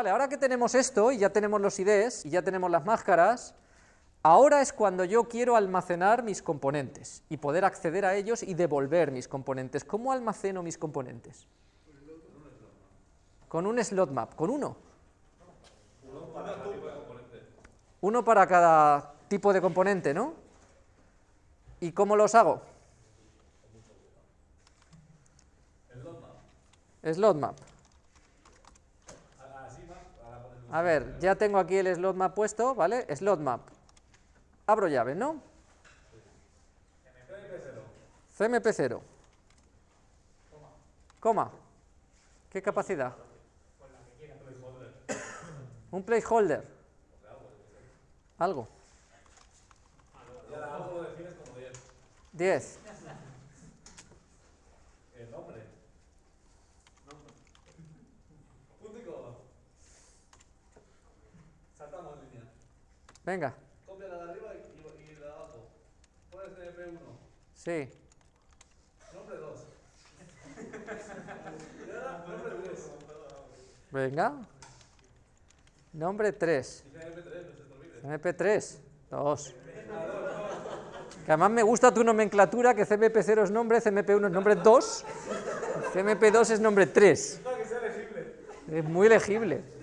Vale, ahora que tenemos esto y ya tenemos los IDs y ya tenemos las máscaras, ahora es cuando yo quiero almacenar mis componentes y poder acceder a ellos y devolver mis componentes. ¿Cómo almaceno mis componentes? Con un slot map, con uno. Uno para cada tipo de componente, ¿no? ¿Y cómo los hago? Slot map. A ver, ya tengo aquí el slot map puesto, ¿vale? Slot map. Abro llave, ¿no? CMP0. Coma. ¿Qué capacidad? Un placeholder. Algo. 10. Venga. Copia la de arriba y, y, la de abajo. Pones MP1. Sí. Nombre 2. y ahora nombre 3. Venga. Nombre 3. Dice MP3, no se te olvide. CMP3. 2. Que además me gusta tu nomenclatura, que CMP0 es nombre, CMP1 es nombre 2, CMP2 es nombre 3. Para que sea legible. Es muy legible.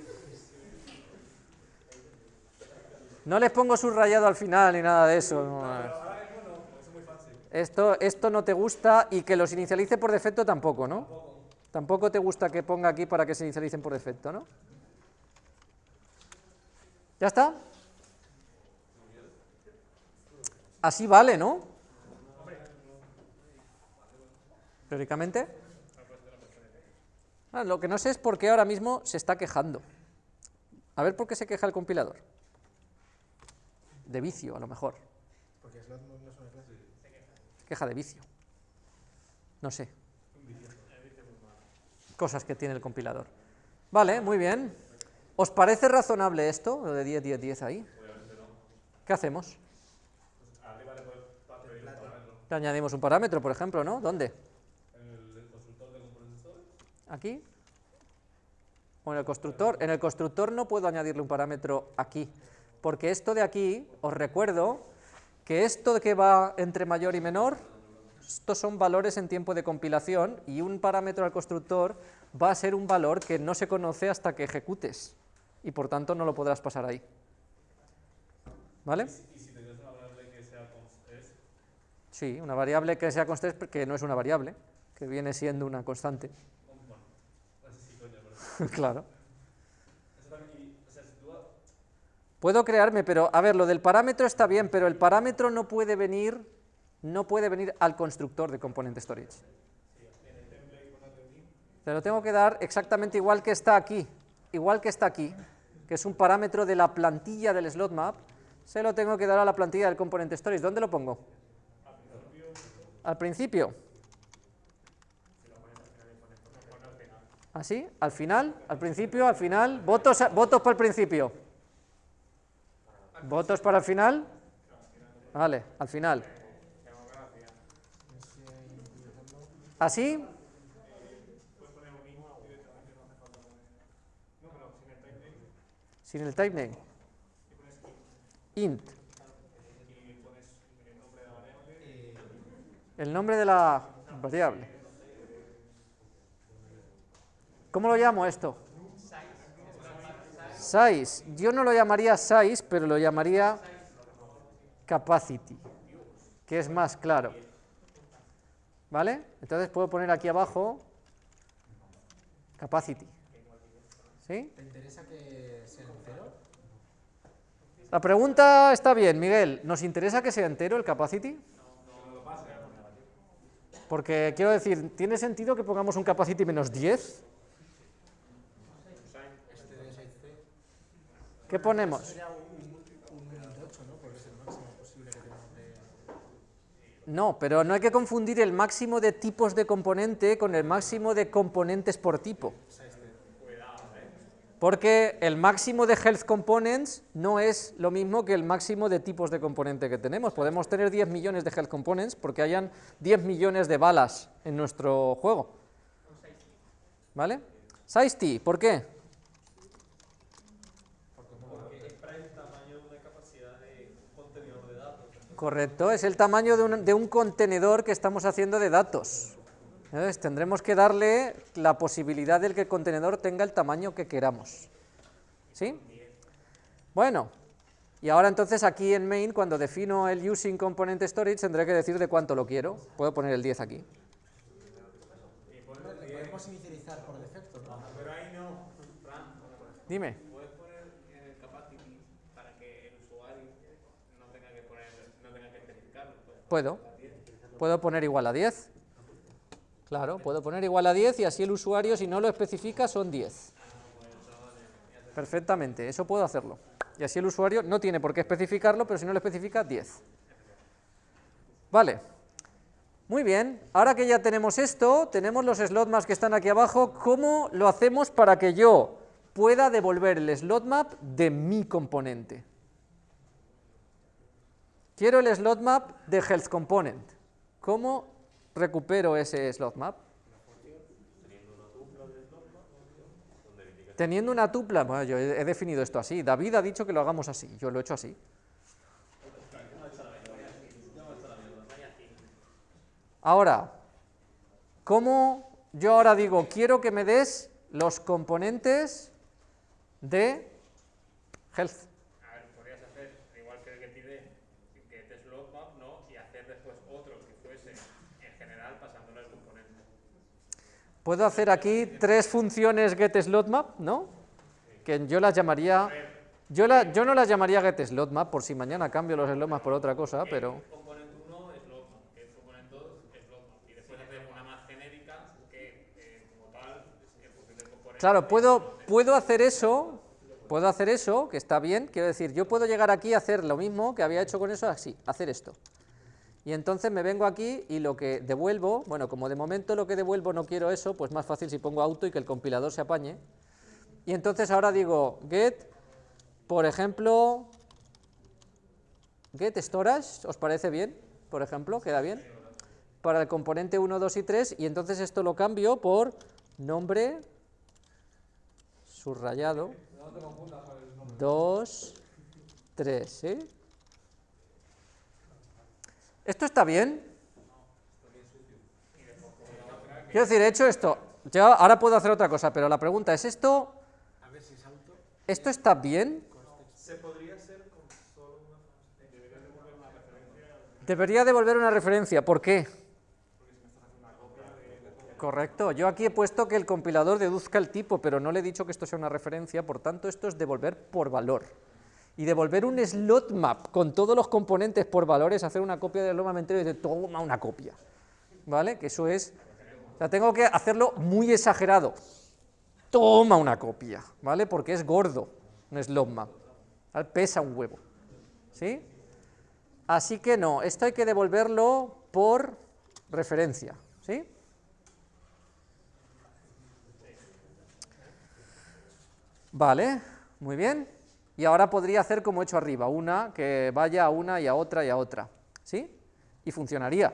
No les pongo subrayado al final ni nada de eso. no. No. Esto, esto no te gusta y que los inicialice por defecto tampoco, ¿no? Tampoco te gusta que ponga aquí para que se inicialicen por defecto, ¿no? ¿Ya está? Así vale, ¿no? Teóricamente. Ah, lo que no sé es por qué ahora mismo se está quejando. A ver por qué se queja el compilador. De vicio, a lo mejor. Porque no es una clase. Queja de vicio. No sé. Cosas que tiene el compilador. Vale, muy bien. ¿Os parece razonable esto, lo de 10, 10, 10 ahí? ¿Qué hacemos? Arriba le añadimos un parámetro, por ejemplo, ¿no? ¿Dónde? En el constructor de componentes storage. ¿Aquí? ¿O en el constructor? En el constructor no puedo añadirle un parámetro aquí, porque esto de aquí, os recuerdo que esto de que va entre mayor y menor, estos son valores en tiempo de compilación y un parámetro al constructor va a ser un valor que no se conoce hasta que ejecutes y por tanto no lo podrás pasar ahí. ¿Vale? Y si tenías una variable que sea const Sí, una variable que sea constante, que no es una variable, que viene siendo una constante. claro. Eso también, y, o sea, si tú. Puedo crearme, pero a ver, lo del parámetro está bien, pero el parámetro no puede venir, no puede venir al constructor de component storage. Te lo tengo que dar exactamente igual que está aquí, igual que está aquí, que es un parámetro de la plantilla del slot map, se lo tengo que dar a la plantilla del component storage. ¿Dónde lo pongo? Al principio. ¿Así? ¿Al final? ¿Al principio? ¿Al final? ¿Votos, votos para el principio? ¿Votos para el final? Vale, al final. ¿Así? Sin el type name. Int. El nombre de la variable. ¿Cómo lo llamo esto? Size. Yo no lo llamaría size, pero lo llamaría capacity, que es más claro. ¿Vale? Entonces puedo poner aquí abajo capacity. ¿Sí? ¿Te interesa que sea entero? La pregunta está bien, Miguel. ¿Nos interesa que sea entero el capacity? Porque quiero decir, ¿tiene sentido que pongamos un capacity menos 10? Este de 6C ¿Qué ponemos? sería un, un 8, ¿no? Porque es el máximo posible que tenemos de... No, pero no hay que confundir el máximo de tipos de componente con el máximo de componentes por tipo. Porque el máximo de health components no es lo mismo que el máximo de tipos de componente que tenemos. Podemos tener 10 millones de health components porque hayan 10 millones de balas en nuestro juego. ¿Vale? Size T, ¿por qué? Correcto, es el tamaño de un, de un contenedor que estamos haciendo de datos. Entonces, tendremos que darle la posibilidad de que el contenedor tenga el tamaño que queramos. ¿Sí? Bueno, y ahora entonces aquí en main, cuando defino el using component storage, tendré que decir de cuánto lo quiero. Puedo poner el 10 aquí. No, le podemos inicializar por defecto, ¿no? Pero ahí no, Dime. puedes poner en el capacity para que el usuario no tenga que poner, no tenga que especificarlo. Pues. Puedo. Puedo poner igual a 10. Claro, puedo poner igual a 10 y así el usuario, si no lo especifica, son 10. Perfectamente, eso puedo hacerlo. Y así el usuario no tiene por qué especificarlo, pero si no lo especifica, 10. Vale. Muy bien, ahora que ya tenemos esto, tenemos los slot maps que están aquí abajo, ¿cómo lo hacemos para que yo pueda devolver el slot map de mi componente? Quiero el slot map de health component. ¿Cómo recupero ese slot map? Teniendo una tupla, bueno, yo he definido esto así, David ha dicho que lo hagamos así, yo lo he hecho así. Ahora, ¿cómo yo ahora digo, quiero que me des los componentes de health? A ver, podrías hacer igual que el GetID, get slot map, ¿no? Y hacer después otro que fuese en general pasándolo al componente. Puedo hacer aquí tres funciones getSlotMap, ¿no? Que yo las llamaría... Yo, la- yo no las llamaría getSlotMap, por si mañana cambio los slotmaps por otra cosa, pero... Component 1 slot map, que es component 2 slot map. Y después hacer una más genérica que eh. Claro, puedo, puedo hacer eso, puedo hacer eso, que está bien, quiero decir, yo puedo llegar aquí a hacer lo mismo que había hecho con eso, así, hacer esto. Y entonces me vengo aquí y lo que devuelvo, bueno, como de momento lo que devuelvo no quiero eso, pues más fácil si pongo auto y que el compilador se apañe. Y entonces ahora digo get, por ejemplo, get storage, ¿os parece bien? Por ejemplo, ¿queda bien? Para el componente 1, 2 y 3, y entonces esto lo cambio por nombre subrayado 2, 3, ¿sí? ¿Esto está bien? Quiero decir, he hecho esto, ya ahora puedo hacer otra cosa, pero la pregunta es, ¿esto, esto está bien? Se podría con solo una Debería devolver una referencia, ¿por qué? Correcto, yo aquí he puesto que el compilador deduzca el tipo, pero no le he dicho que esto sea una referencia, por tanto esto es devolver por valor. Y devolver un slot map con todos los componentes por valor es hacer una copia del slot map entero y decir, toma una copia. ¿Vale? Que eso es, o sea, tengo que hacerlo muy exagerado. Toma una copia, ¿vale? Porque es gordo un slot map, pesa un huevo. ¿Sí? Así que no, esto hay que devolverlo por referencia, ¿sí? Vale, muy bien. Y ahora podría hacer como he hecho arriba, una que vaya a una y a otra y a otra, ¿sí? Y funcionaría.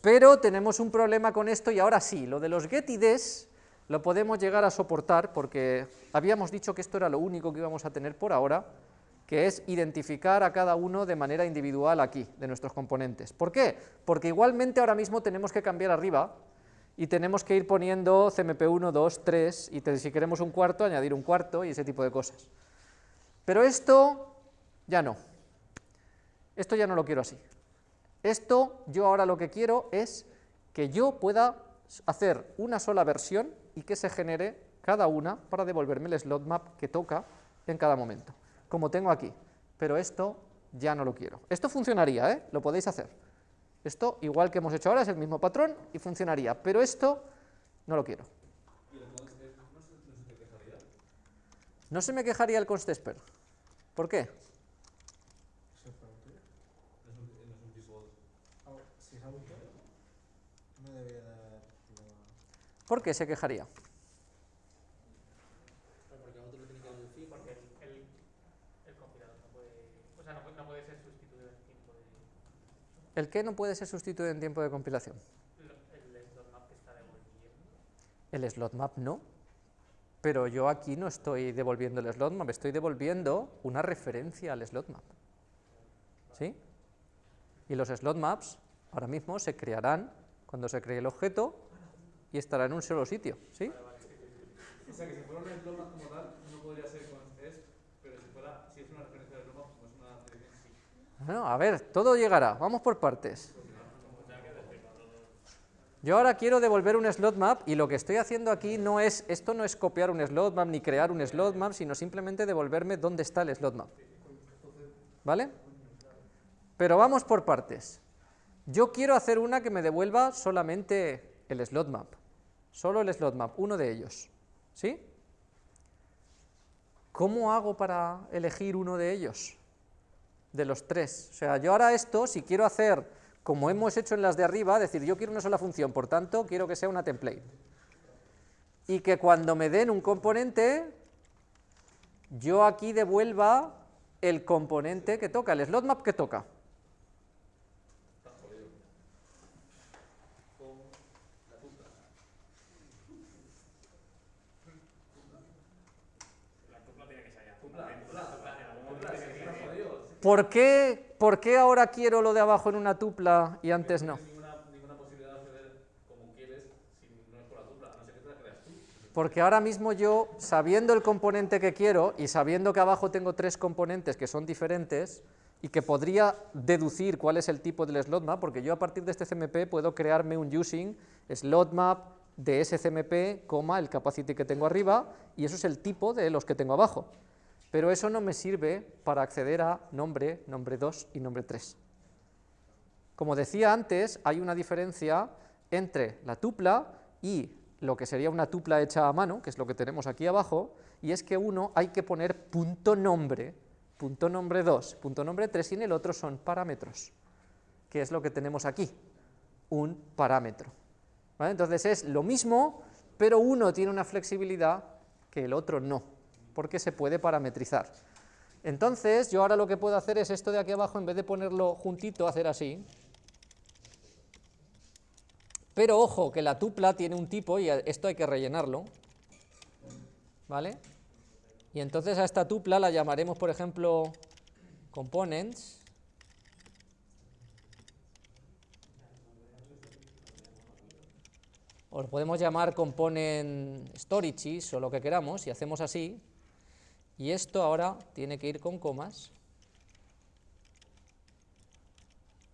pero tenemos un problema con esto y ahora sí, lo de los getIDs lo podemos llegar a soportar porque habíamos dicho que esto era lo único que íbamos a tener por ahora, que es identificar a cada uno de manera individual aquí, de nuestros componentes. ¿Por qué? Porque igualmente ahora mismo tenemos que cambiar arriba y tenemos que ir poniendo CMP1, 2, 3 y si queremos un cuarto, añadir un cuarto y ese tipo de cosas. Pero esto ya no. Esto ya no lo quiero así. Esto yo ahora lo que quiero es que yo pueda hacer una sola versión y que se genere cada una para devolverme el slot map que toca en cada momento, como tengo aquí. Pero esto ya no lo quiero. Esto funcionaría, ¿eh? lo podéis hacer. Esto, igual que hemos hecho ahora, es el mismo patrón y funcionaría, pero esto no lo quiero. No se me quejaría el constesper. ¿Por qué? ¿Por qué se quejaría? Porque a otro le tiene que deducir. Porque el, el, el compilador no puede, o sea, no, puede- no puede ser sustituido en tiempo de ¿El qué no puede ser sustituido en tiempo de compilación? el slot map que está devolviendo. El slot map no. pero yo aquí no estoy devolviendo el slot map, estoy devolviendo una referencia al slot map. ¿Sí? Y los slot maps ahora mismo se crearán cuando se cree el objeto y estará en un solo sitio. ¿Sí? O sea que si fuera un slot map como tal, no podría ser con es, pero si, fuera, si es una referencia de slot map, como es una dirección, sí. Bueno, a ver, todo llegará, vamos por partes. Yo ahora quiero devolver un slot map y lo que estoy haciendo aquí no es, esto no es copiar un slot map ni crear un slot map, sino simplemente devolverme dónde está el slot map. ¿Vale? Pero vamos por partes. Yo quiero hacer una que me devuelva solamente el slot map, solo el slot map, uno de ellos. ¿Sí? ¿Cómo hago para elegir uno de ellos? De los tres. O sea, yo ahora esto, si quiero hacer como hemos hecho en las de arriba, decir, yo quiero una sola función, por tanto, quiero que sea una template. Y que cuando me den un componente, yo aquí devuelva el componente que toca, el slot map que toca. ¿Por qué, ¿Por qué ahora quiero lo de abajo en una tupla y antes no? Porque ahora mismo yo, sabiendo el componente que quiero y sabiendo que abajo tengo tres componentes que son diferentes y que podría deducir cuál es el tipo del slot map, porque yo a partir de este CMP puedo crearme un using slot map de ese CMP, coma, el capacity que tengo arriba, y eso es el tipo de los que tengo abajo. Pero eso no me sirve para acceder a nombre, nombre 2 y nombre 3. Como decía antes, hay una diferencia entre la tupla y lo que sería una tupla hecha a mano, que es lo que tenemos aquí abajo, y es que uno hay que poner punto nombre, punto nombre 2, punto nombre 3, y en el otro son parámetros, que es lo que tenemos aquí, un parámetro. Entonces es lo mismo, pero uno tiene una flexibilidad que el otro no, porque se puede parametrizar. Entonces, yo ahora lo que puedo hacer es esto de aquí abajo, en vez de ponerlo juntito, hacer así. Pero ojo, que la tupla tiene un tipo y esto hay que rellenarlo. ¿Vale? Y entonces a esta tupla la llamaremos, por ejemplo, components. O lo podemos llamar component storages o lo que queramos, y hacemos así. Y esto ahora tiene que ir con comas.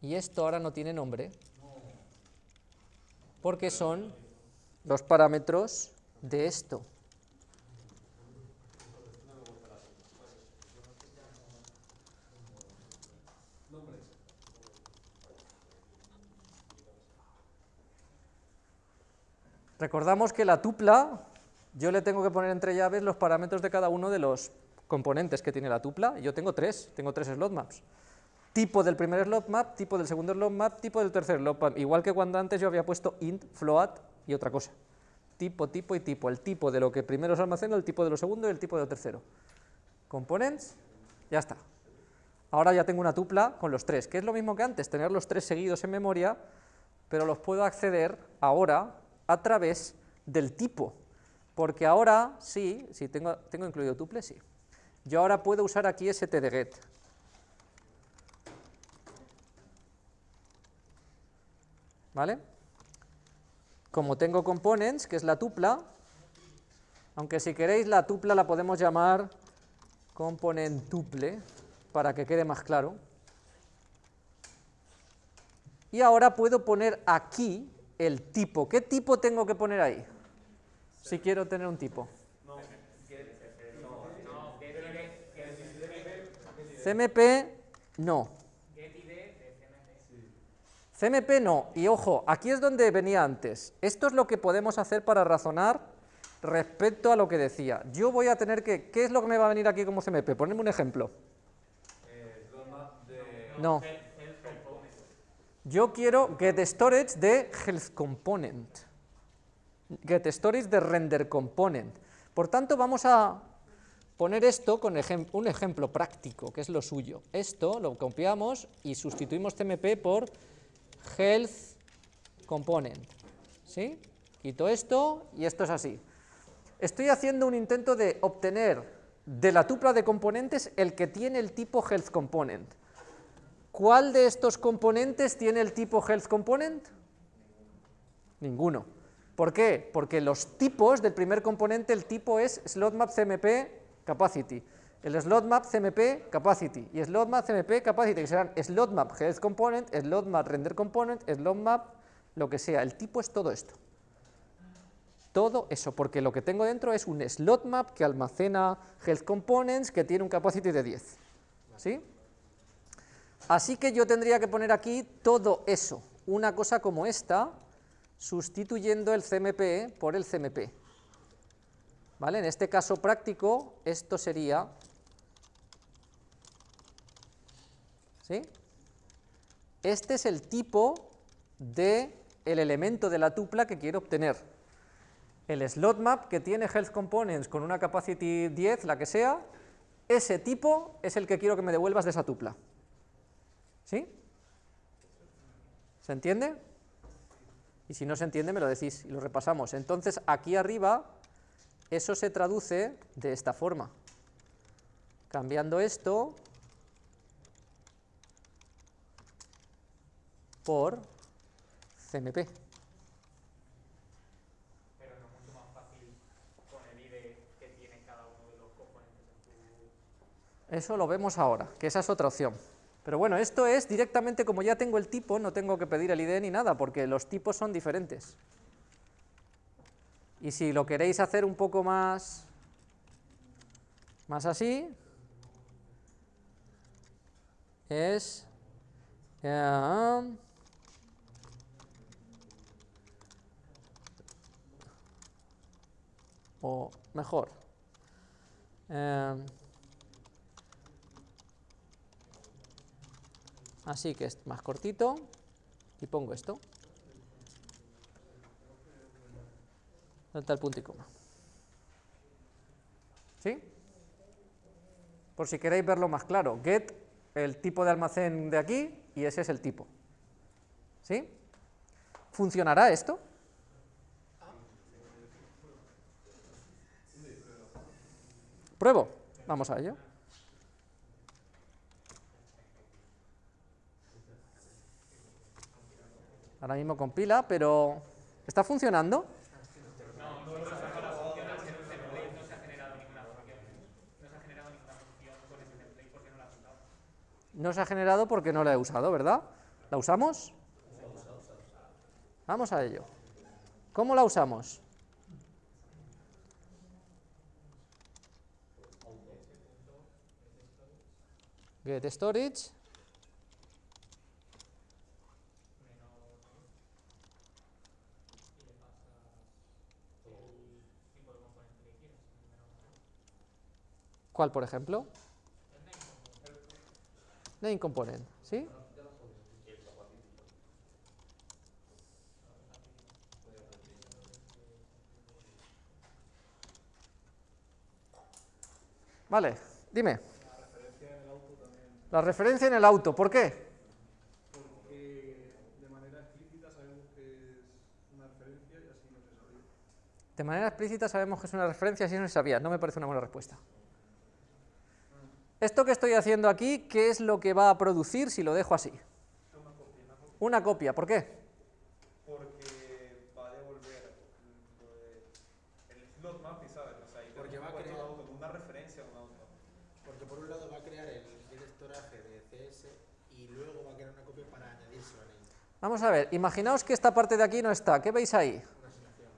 Y esto ahora no tiene nombre. Porque son los parámetros de esto. Recordamos que la tupla, yo le tengo que poner entre llaves los parámetros de cada uno de los componentes que tiene la tupla, yo tengo tres, tengo tres slot maps. Tipo del primer slot map, tipo del segundo slot map, tipo del tercer slot map, igual que cuando antes yo había puesto int, float y otra cosa. Tipo, tipo y tipo, el tipo de lo que primero se almacena, el tipo de lo segundo y el tipo de lo tercero. Components, ya está. Ahora ya tengo una tupla con los tres, que es lo mismo que antes, tener los tres seguidos en memoria, pero los puedo acceder ahora a través del tipo, porque ahora sí, sí tengo, tengo incluido tuple, sí. Yo ahora puedo usar aquí stdget. ¿Vale? Como tengo components, que es la tupla, aunque si queréis la tupla la podemos llamar component tuple, para que quede más claro. Y ahora puedo poner aquí el tipo. ¿Qué tipo tengo que poner ahí? Si quiero tener un tipo. CMP no. CMP no. Y ojo, aquí es donde venía antes. Esto es lo que podemos hacer para razonar respecto a lo que decía. Yo voy a tener que... ¿Qué es lo que me va a venir aquí como CMP? Ponedme un ejemplo. No. Yo quiero get storage de health component. Get storage de render component. Por tanto, vamos a poner esto con un ejemplo práctico, que es lo suyo. Esto lo copiamos y sustituimos CMP por health component. ¿Sí? Quito esto y esto es así. Estoy haciendo un intento de obtener de la tupla de componentes el que tiene el tipo health component. ¿Cuál de estos componentes tiene el tipo health component? Ninguno. ¿Por qué? Porque los tipos del primer componente, el tipo es slotmap CMP capacity, el slotmap CMP capacity y slotmap CMP capacity, que serán slotmap health component, slotmap render component, slotmap lo que sea. El tipo es todo esto. Todo eso, porque lo que tengo dentro es un slot map que almacena health components que tiene un capacity de 10. ¿Sí? Así que yo tendría que poner aquí todo eso, una cosa como esta, sustituyendo el CMP por el CMP. ¿Vale? En este caso práctico, esto sería... ¿Sí? Este es el tipo del el elemento de la tupla que quiero obtener el slot map que tiene health components con una capacity 10, la que sea, ese tipo es el que quiero que me devuelvas de esa tupla. ¿Sí? ¿Se entiende? Y si no se entiende me lo decís y lo repasamos. Entonces aquí arriba eso se traduce de esta forma. Cambiando esto por CMP. Eso lo vemos ahora, que esa es otra opción. Pero bueno, esto es directamente, como ya tengo el tipo, no tengo que pedir el ID ni nada, porque los tipos son diferentes. Y si lo queréis hacer un poco más, más así, es... Eh, o mejor, eh, así que es más cortito y pongo esto Salta el punto y coma ¿sí? por si queréis verlo más claro get el tipo de almacén de aquí y ese es el tipo ¿sí? ¿funcionará esto? ¿Pruebo? Vamos a ello. Ahora mismo compila, pero ¿está funcionando? No se ha generado porque no la he usado, ¿verdad? ¿La usamos? Vamos a ello. ¿Cómo la usamos? Get storage ¿Cuál, por ejemplo? Name component, ¿sí? Vale, dime. La referencia en el auto, ¿por qué? Porque de manera explícita sabemos que es una referencia y así no se sabía. De manera explícita sabemos que es una referencia y así no se sabía. No me parece una buena respuesta. Esto que estoy haciendo aquí, ¿qué es lo que va a producir si lo dejo así? Una copia, una copia. Una copia, ¿por qué? Porque va a devolver lo de- el slot map, y ¿sabes? O sea, y Porque va a crear- auto con una referencia a un auto. Porque por un lado va a crear el directoraje de CS y luego va a crear una copia para añadírselo a Name. Vamos a ver, imaginaos que esta parte de aquí no está. ¿Qué veis ahí? Una asignación.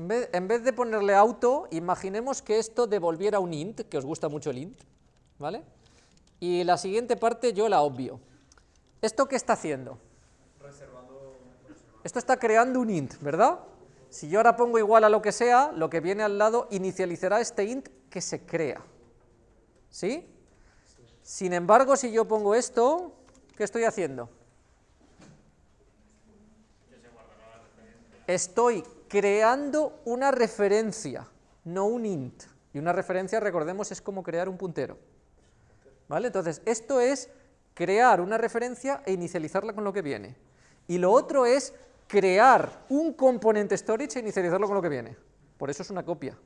En vez, de ponerle auto, imaginemos que esto devolviera un int, que os gusta mucho el int, ¿vale? Y la siguiente parte yo la obvio. ¿Esto qué está haciendo? Esto está creando un int, ¿verdad? Si yo ahora pongo igual a lo que sea, lo que viene al lado inicializará este int que se crea. ¿Sí? Sin embargo, si yo pongo esto, ¿qué estoy haciendo? Estoy creando una referencia, no un int. Y una referencia, recordemos, es como crear un puntero. ¿Vale? Entonces, esto es crear una referencia e inicializarla con lo que viene. Y lo otro es crear un componente storage e inicializarlo con lo que viene. Por eso es una copia.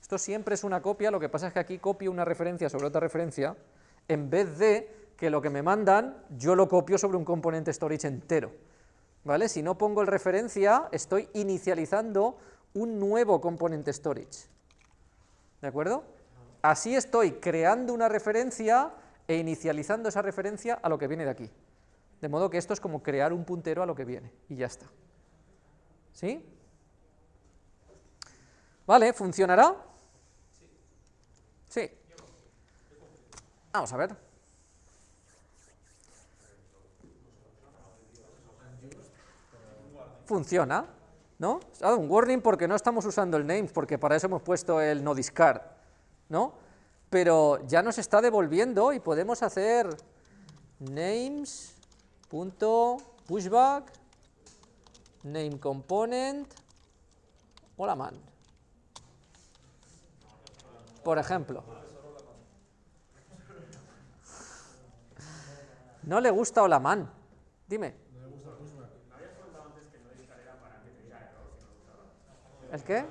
Esto siempre es una copia, lo que pasa es que aquí copio una referencia sobre otra referencia, en vez de que lo que me mandan yo lo copio sobre un componente storage entero. ¿Vale? Si no pongo el referencia, estoy inicializando un nuevo componente storage. ¿De acuerdo? Así estoy creando una referencia e inicializando esa referencia a lo que viene de aquí. De modo que esto es como crear un puntero a lo que viene, y ya está. ¿Sí? ¿Vale? ¿Funcionará? Sí. Vamos a ver. Funciona, ¿no? Un warning porque no estamos usando el names, porque para eso hemos puesto el no discard, ¿no? Pero ya nos está devolviendo y podemos hacer names.pushback name component hola man. Por ejemplo. No le gusta hola man. Dime. ¿El qué?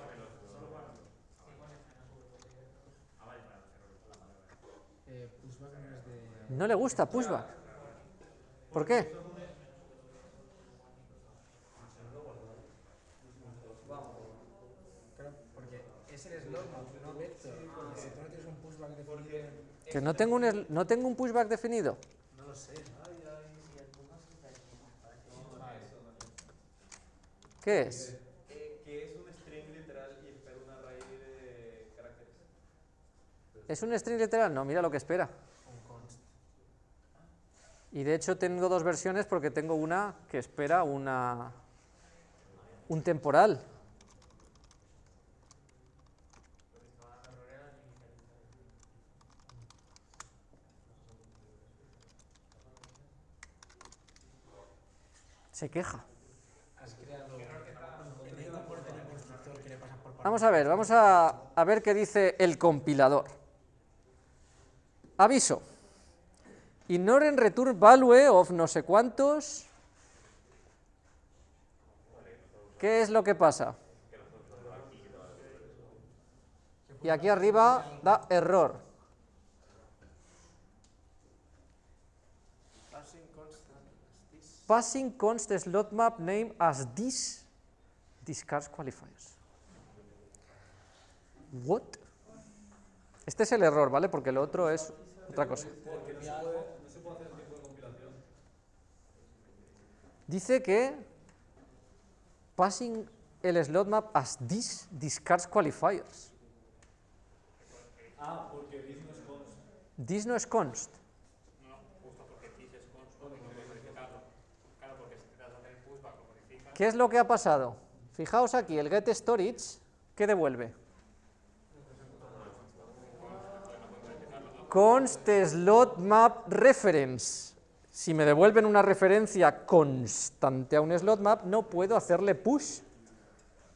No le gusta pushback. ¿Por qué? Que no tengo un, no tengo un pushback definido. No lo sé. ¿Qué es? que es un string literal y espera una raíz de caracteres. ¿Es un string literal? No, mira lo que espera. Y de hecho tengo dos versiones porque tengo una que espera una un temporal. Se queja. Vamos a ver, vamos a, a ver qué dice el compilador. Aviso. Ignoren return value of no sé cuántos. ¿Qué es lo que pasa? Y aquí arriba da error. Passing const slot map name as this discards qualifiers. What? Este es el error, ¿vale? Porque lo otro es otra cosa. Dice que passing el slot map as this discards qualifiers. Ah, porque dice no es const. This no es const. No, justo porque this es const, no puedes modificarlo. Claro, porque si te das a hacer pushback lo modificas. ¿Qué es lo que ha pasado? Fijaos aquí, el get storage, ¿qué devuelve? Const slot map reference. Si me devuelven una referencia constante a un slot map, no puedo hacerle push,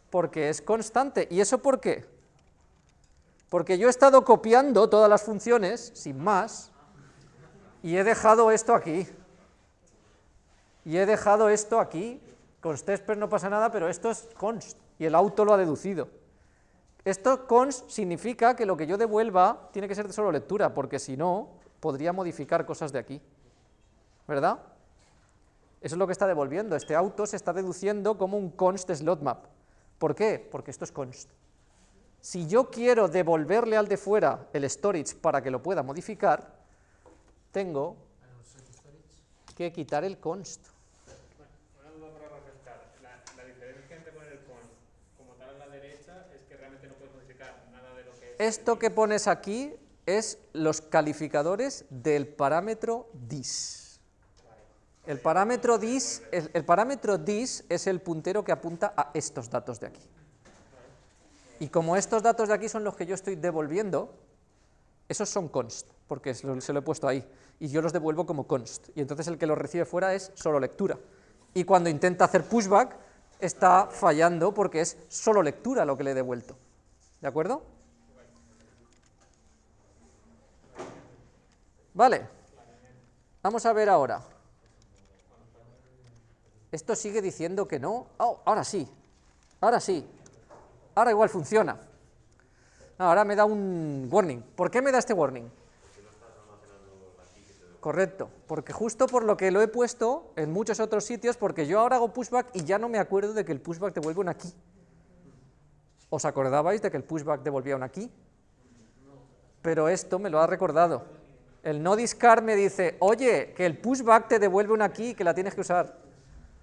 porque es constante. ¿Y eso por qué? Porque yo he estado copiando todas las funciones, sin más, y he dejado esto aquí. Y he dejado esto aquí, const expert no pasa nada, pero esto es const, y el auto lo ha deducido. Esto const significa que lo que yo devuelva tiene que ser de solo lectura, porque si no, podría modificar cosas de aquí. ¿Verdad? Eso es lo que está devolviendo. Este auto se está deduciendo como un const slot map. ¿Por qué? Porque esto es const. Si yo quiero devolverle al de fuera el storage para que lo pueda modificar, tengo que quitar el const. Una duda para refrescar. La, la diferencia entre poner el const como tal a la derecha es que realmente no puedes modificar nada de lo que es. Esto que pones aquí es los calificadores del parámetro dis. El parámetro dis, es el puntero que apunta a estos datos de aquí. Y como estos datos de aquí son los que yo estoy devolviendo, esos son const, porque se lo he puesto ahí, y yo los devuelvo como const, y entonces el que los recibe fuera es solo lectura. Y cuando intenta hacer pushback, está fallando porque es solo lectura lo que le he devuelto. ¿De acuerdo? Vale. Vamos a ver ahora. Esto sigue diciendo que no. Oh, ahora sí, ahora sí, ahora igual funciona. Ahora me da un warning. ¿Por qué me da este warning? Correcto, porque justo por lo que lo he puesto en muchos otros sitios, porque yo ahora hago pushback y ya no me acuerdo de que el pushback devuelve un aquí. ¿Os acordabais de que el pushback devolvía un aquí? Pero esto me lo ha recordado. El no discard me dice, oye, que el pushback te devuelve un aquí que la tienes que usar.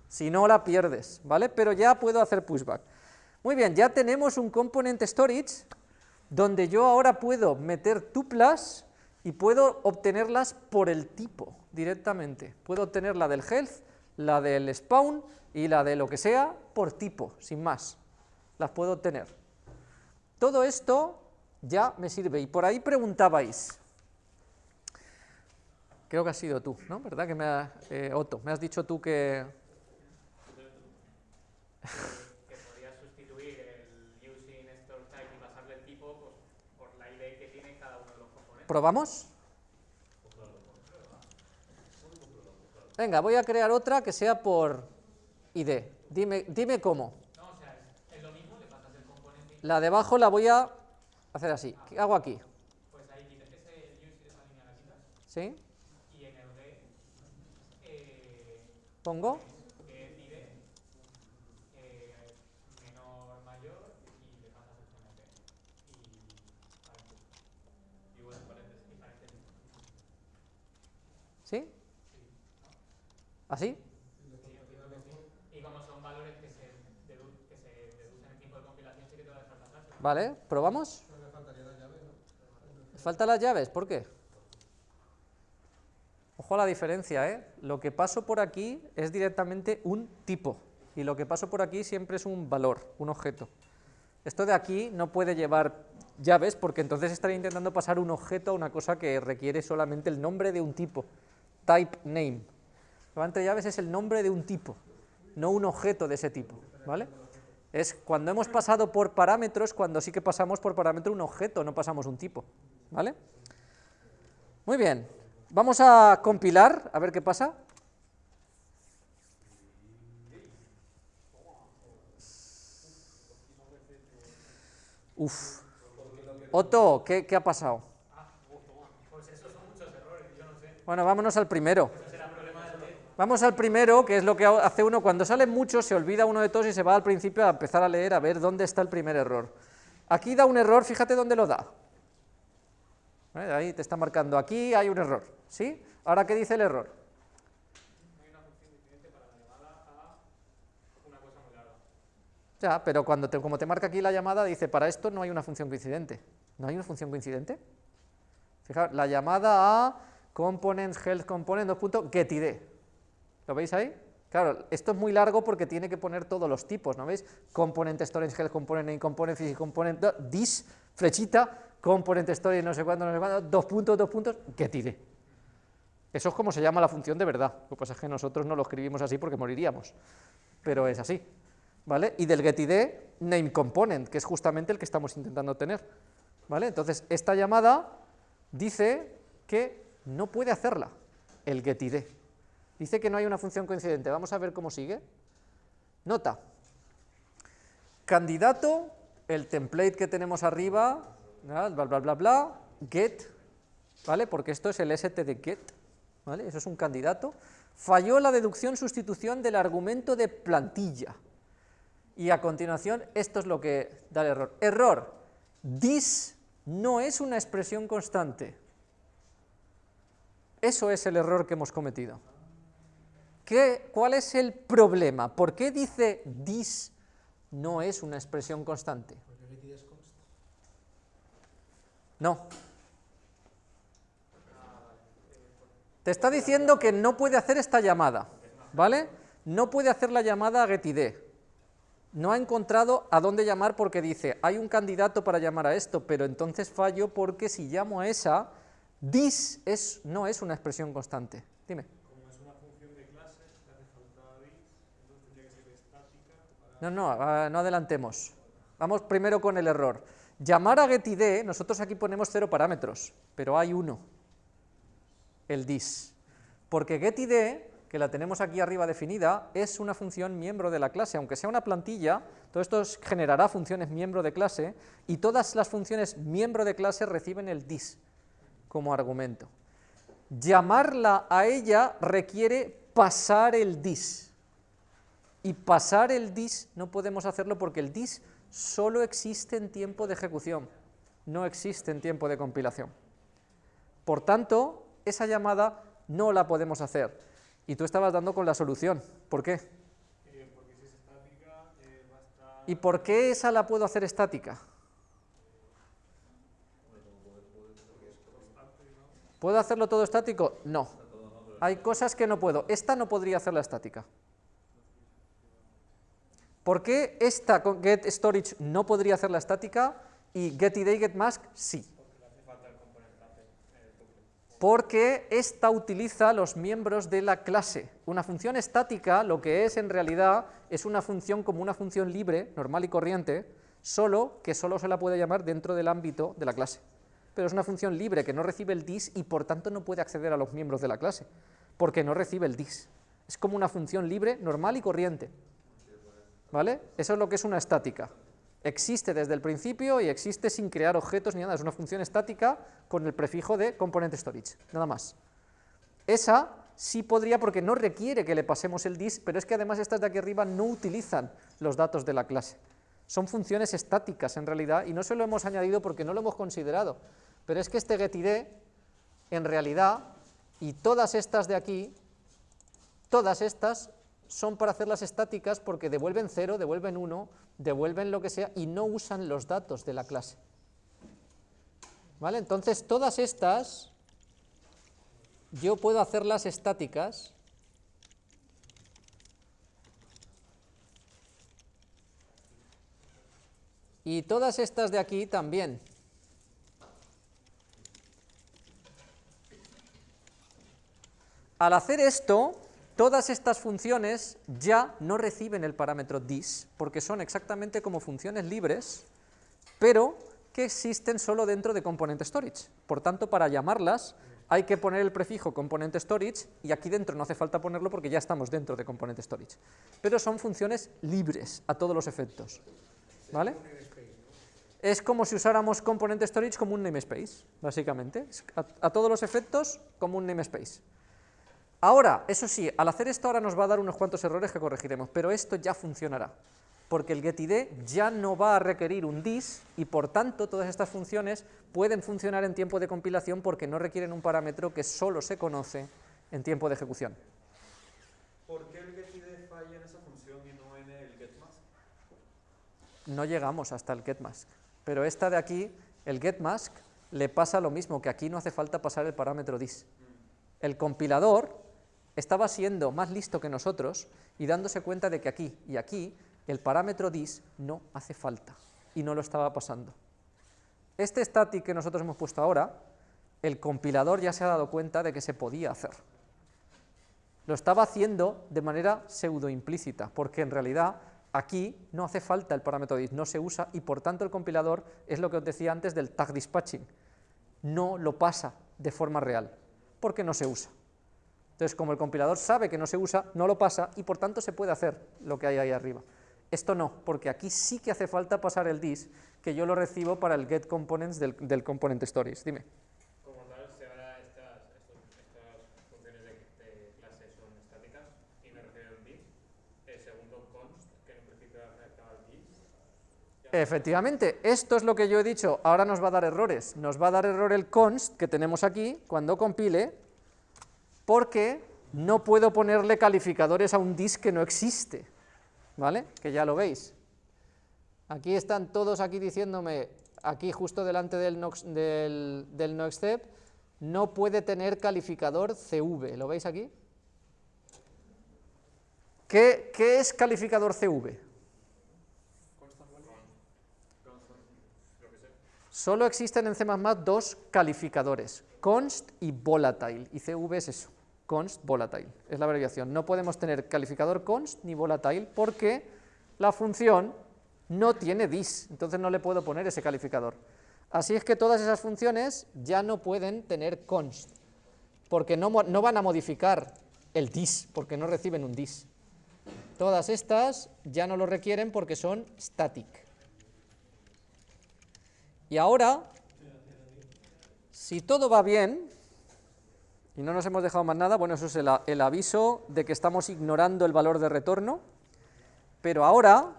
Si no, la pierdes, ¿vale? Pero ya puedo hacer pushback. Muy bien, ya tenemos un component storage donde yo ahora puedo meter tuplas y puedo obtenerlas por el tipo directamente. Puedo obtener la del health, la del spawn y la de lo que sea por tipo, sin más. Las puedo obtener. Todo esto ya me sirve. Y por ahí preguntabais, creo que has sido tú, ¿no? ¿Verdad que me ha, eh, Otto, me has dicho tú que... que podrías sustituir el using store type y pasarle el tipo pues, por la ID que tiene cada uno de los componentes. ¿Probamos? Venga, voy a crear otra que sea por ID. Dime, dime cómo. No, o sea, es, lo mismo, le pasas el componente La de abajo la voy a hacer así. ¿Qué hago aquí? pues ahí quitas ese use, esa línea la quitas ¿Sí? y en el D eh, Pongo. que es ID eh, menor mayor y le pasas el CMP y paréntesis. Y bueno, paréntesis. Y paréntesis. ¿Sí? ¿Así? Y como son valores que se, deducen en tiempo de compilación, sí que te va a dejar pasar. Vale, ¿probamos? Faltan las llaves, ¿por qué? Ojo a la diferencia, ¿eh? Lo que paso por aquí es directamente un tipo, y lo que paso por aquí siempre es un valor, un objeto. Esto de aquí no puede llevar llaves, porque entonces estaría intentando pasar un objeto a una cosa que requiere solamente el nombre de un tipo, type name. Lo entre llaves es el nombre de un tipo, no un objeto de ese tipo, ¿vale? Es cuando hemos pasado por parámetros, cuando sí que pasamos por parámetro un objeto, no pasamos un tipo, ¿vale? Muy bien, vamos a compilar, a ver qué pasa. Uf. Otto, ¿qué, qué ha pasado? Bueno, vámonos al primero. Vamos al primero, que es lo que hace uno cuando salen muchos, se olvida uno de todos y se va al principio a empezar a leer a ver dónde está el primer error. Aquí da un error, fíjate dónde lo da. ¿Vale? Ahí te está marcando, aquí hay un error, ¿sí? Ahora, ¿qué dice el error? Ya, pero cuando te, como te marca aquí la llamada, dice, para esto no hay una función coincidente. ¿No hay una función coincidente? Fijaos, la llamada a components health component, dos puntos, getID. ¿Lo veis ahí? Claro, esto es muy largo porque tiene que poner todos los tipos, ¿no veis? Component storage health component name component physical component this flechita component storage no sé cuánto, no sé cuánto, dos puntos, dos puntos, getID. Eso es como se llama la función de verdad. Lo que pasa es que nosotros no lo escribimos así porque moriríamos, pero es así. ¿Vale? Y del getID, name component, que es justamente el que estamos intentando tener. ¿Vale? Entonces, esta llamada dice que no puede hacerla, el getID. Dice que no hay una función coincidente. Vamos a ver cómo sigue. Nota. Candidato, el template que tenemos arriba. Bla, bla, bla, bla, get, ¿vale? Porque esto es el ST de get, ¿vale? Eso es un candidato. Falló la deducción sustitución del argumento de plantilla. Y a continuación, esto es lo que da el error. Error. This no es una expresión constante. Eso es el error que hemos cometido. ¿Qué, ¿Cuál es el problema? ¿Por qué dice this no es una expresión constante? Porque getID es const. No. Te está diciendo que no puede hacer esta llamada, ¿vale? No puede hacer la llamada a getID. No ha encontrado a dónde llamar porque dice, hay un candidato para llamar a esto, pero entonces fallo porque si llamo a esa, this es, no es una expresión constante. Dime. No, no, ah, no adelantemos. Vamos primero con el error. Llamar a getID, nosotros aquí ponemos cero parámetros, pero hay uno, el this. Porque getID, que la tenemos aquí arriba definida, es una función miembro de la clase, aunque sea una plantilla, todo esto es- generará funciones miembro de clase, y todas las funciones miembro de clase reciben el dis como argumento. Llamarla a ella requiere pasar el dis, y pasar el dis no podemos hacerlo porque el dis solo existe en tiempo de ejecución, no existe en tiempo de compilación. Por tanto, esa llamada no la podemos hacer. Y tú estabas dando con la solución. ¿Por qué? Eh, porque si es estática, eh, va a estar... ¿Y por qué esa la puedo hacer estática? ¿Puedo hacerlo todo estático? No. Hay cosas que no puedo. Esta no podría hacerla estática. ¿Por qué esta con get storage no podría hacerla estática y get id y get mask sí? Porque esta utiliza los miembros de la clase. Una función estática lo que es en realidad es una función como una función libre, normal y corriente, solo que solo se la puede llamar dentro del ámbito de la clase. Pero es una función libre que no recibe el dis y por tanto no puede acceder a los miembros de la clase, porque no recibe el dis. Es como una función libre, normal y corriente. ¿Vale? Eso es lo que es una estática. Existe desde el principio y existe sin crear objetos ni nada. Es una función estática con el prefijo de component storage, nada más. Esa sí podría porque no requiere que le pasemos el dis, pero es que además estas de aquí arriba no utilizan los datos de la clase. Son funciones estáticas en realidad y no se lo hemos añadido porque no lo hemos considerado. Pero es que este getID en realidad y todas estas de aquí, todas estas son para hacerlas estáticas porque devuelven 0, devuelven 1, devuelven lo que sea y no usan los datos de la clase. ¿Vale? Entonces todas estas yo puedo hacerlas estáticas y todas estas de aquí también. Al hacer esto, todas estas funciones ya no reciben el parámetro dis, porque son exactamente como funciones libres, pero que existen solo dentro de component storage. Por tanto, para llamarlas hay que poner el prefijo component storage y aquí dentro no hace falta ponerlo porque ya estamos dentro de component storage. Pero son funciones libres a todos los efectos. ¿Vale? Es como si usáramos component storage como un namespace, básicamente. A, a todos los efectos como un namespace. Ahora, eso sí, al hacer esto ahora nos va a dar unos cuantos errores que corregiremos, pero esto ya funcionará, porque el getID ya no va a requerir un dis y por tanto todas estas funciones pueden funcionar en tiempo de compilación porque no requieren un parámetro que solo se conoce en tiempo de ejecución. ¿Por qué el getID falla en esa función y no en el getMask? No llegamos hasta el getMask, pero esta de aquí, el getMask, le pasa lo mismo, que aquí no hace falta pasar el parámetro dis. El compilador estaba siendo más listo que nosotros y dándose cuenta de que aquí y aquí el parámetro dis no hace falta y no lo estaba pasando. Este static que nosotros hemos puesto ahora, el compilador ya se ha dado cuenta de que se podía hacer. Lo estaba haciendo de manera pseudo implícita, porque en realidad aquí no hace falta el parámetro dis, no se usa y por tanto el compilador es lo que os decía antes del tag dispatching, no lo pasa de forma real, porque no se usa. Entonces, como el compilador sabe que no se usa, no lo pasa y por tanto se puede hacer lo que hay ahí arriba. Esto no, porque aquí sí que hace falta pasar el dis, que yo lo recibo para el get components del, del component storage. Dime. Como tal, ahora estas, estas funciones de, de clase son estáticas y me refiero al div, el segundo const, que en un principio afectaba al div, Efectivamente, esto es lo que yo he dicho, ahora nos va a dar errores. Nos va a dar error el const que tenemos aquí cuando compile, porque no puedo ponerle calificadores a un dis que no existe, ¿vale? Que ya lo veis. Aquí están todos aquí diciéndome, aquí justo delante del no, del, no puede tener calificador CV, ¿lo veis aquí? ¿Qué, qué es calificador CV? Solo existen en C++ dos calificadores, const y volatile, y CV es eso, const volatile, es la abreviación. No podemos tener calificador const ni volatile porque la función no tiene dis, entonces no le puedo poner ese calificador. Así es que todas esas funciones ya no pueden tener const, porque no, no van a modificar el dis, porque no reciben un dis. Todas estas ya no lo requieren porque son static. Y ahora, si todo va bien, y no nos hemos dejado más nada, bueno, eso es el, aviso de que estamos ignorando el valor de retorno, pero ahora,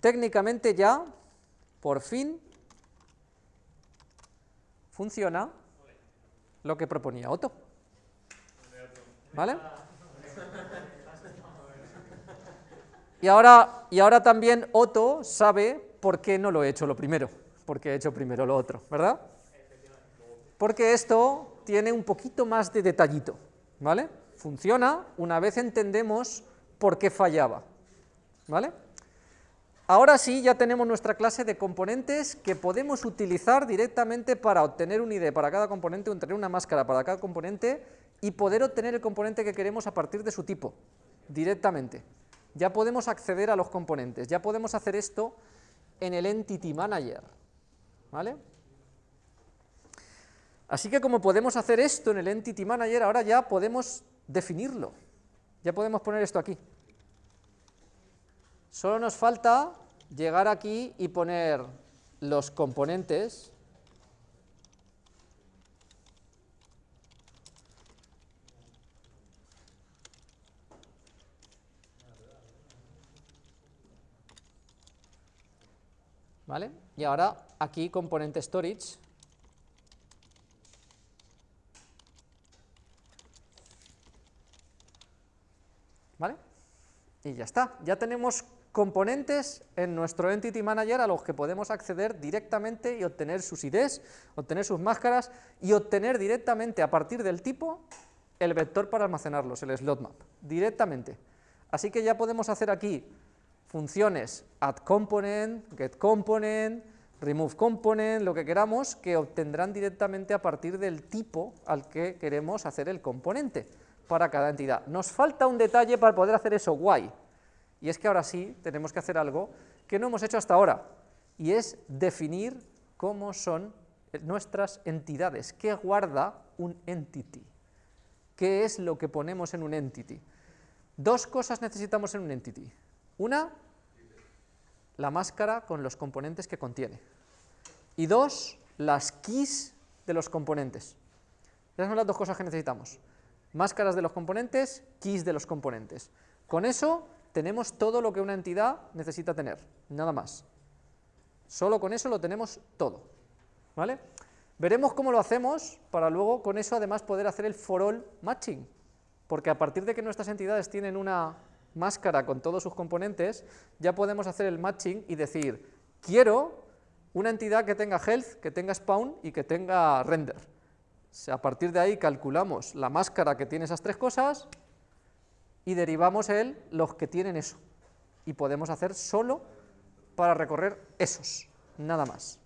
técnicamente ya, por fin, funciona lo que proponía Otto. ¿Vale? Y ahora, y ahora también Otto sabe por qué no lo he hecho lo primero, porque he hecho primero lo otro, ¿verdad? Porque esto tiene un poquito más de detallito, ¿vale? Funciona una vez entendemos por qué fallaba, ¿vale? Ahora sí, ya tenemos nuestra clase de componentes que podemos utilizar directamente para obtener un ID para cada componente, obtener una máscara para cada componente y poder obtener el componente que queremos a partir de su tipo, directamente. Ya podemos acceder a los componentes, ya podemos hacer esto en el Entity Manager, ¿vale? Así que como podemos hacer esto en el Entity Manager, ahora ya podemos definirlo, ya podemos poner esto aquí. Solo nos falta llegar aquí y poner los componentes ¿Vale? Y ahora aquí componente storage ¿Vale? Y ya está, ya tenemos componentes en nuestro Entity Manager a los que podemos acceder directamente y obtener sus IDs, obtener sus máscaras y obtener directamente a partir del tipo el vector para almacenarlos, el slot map, directamente. Así que ya podemos hacer aquí funciones add component, get component, remove component, lo que queramos, que obtendrán directamente a partir del tipo al que queremos hacer el componente para cada entidad. Nos falta un detalle para poder hacer eso guay, y es que ahora sí tenemos que hacer algo que no hemos hecho hasta ahora, y es definir cómo son nuestras entidades, qué guarda un entity, qué es lo que ponemos en un entity. Dos cosas necesitamos en un entity. Una, la máscara con los componentes que contiene. Y dos, las keys de los componentes. Esas son las dos cosas que necesitamos. Máscaras de los componentes, keys de los componentes. Con eso tenemos todo lo que una entidad necesita tener, nada más. Solo con eso lo tenemos todo, ¿vale? Veremos cómo lo hacemos para luego con eso además poder hacer el for all matching, porque a partir de que nuestras entidades tienen una máscara con todos sus componentes, ya podemos hacer el matching y decir, quiero una entidad que tenga health, que tenga spawn y que tenga render. A partir de ahí calculamos la máscara que tiene esas tres cosas y derivamos el los que tienen eso. Y podemos hacer solo para recorrer esos, nada más.